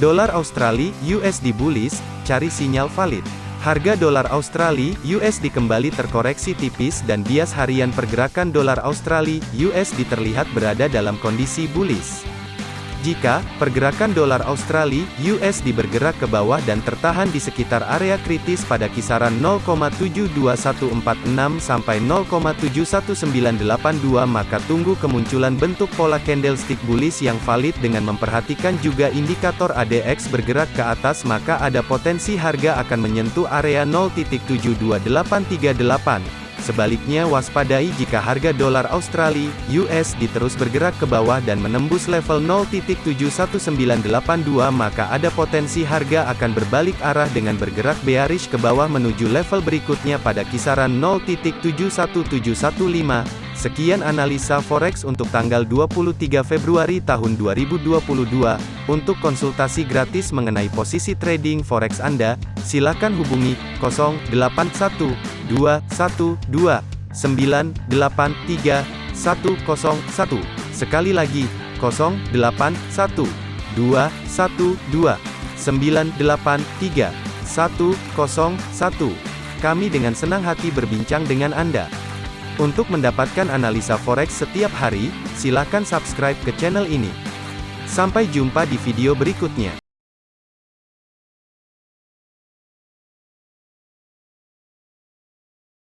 Dolar Australia USD bullish, cari sinyal valid. Harga dolar Australia USD kembali terkoreksi tipis dan bias harian pergerakan dolar Australia USD terlihat berada dalam kondisi bullish. Jika pergerakan dolar Australia USD bergerak ke bawah dan tertahan di sekitar area kritis pada kisaran 0,72146 sampai 0,71982 maka tunggu kemunculan bentuk pola candlestick bullish yang valid dengan memperhatikan juga indikator ADX bergerak ke atas maka ada potensi harga akan menyentuh area 0.72838 Sebaliknya waspadai jika harga dolar Australia (USD) terus bergerak ke bawah dan menembus level 0.71982 maka ada potensi harga akan berbalik arah dengan bergerak bearish ke bawah menuju level berikutnya pada kisaran 0.71715. Sekian analisa forex untuk tanggal 23 Februari tahun 2022. Untuk konsultasi gratis mengenai posisi trading forex Anda, silakan hubungi 081212983101. Sekali lagi, 081212983101. Kami dengan senang hati berbincang dengan Anda. Untuk mendapatkan analisa forex setiap hari, silakan subscribe ke channel ini. Sampai jumpa di video berikutnya.